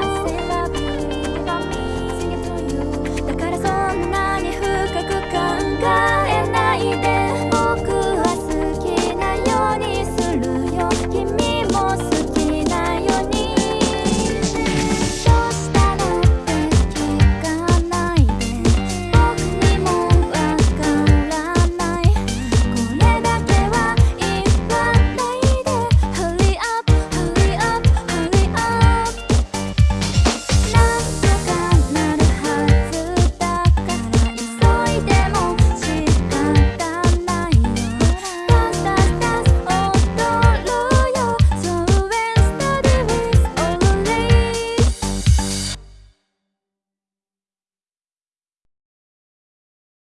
I said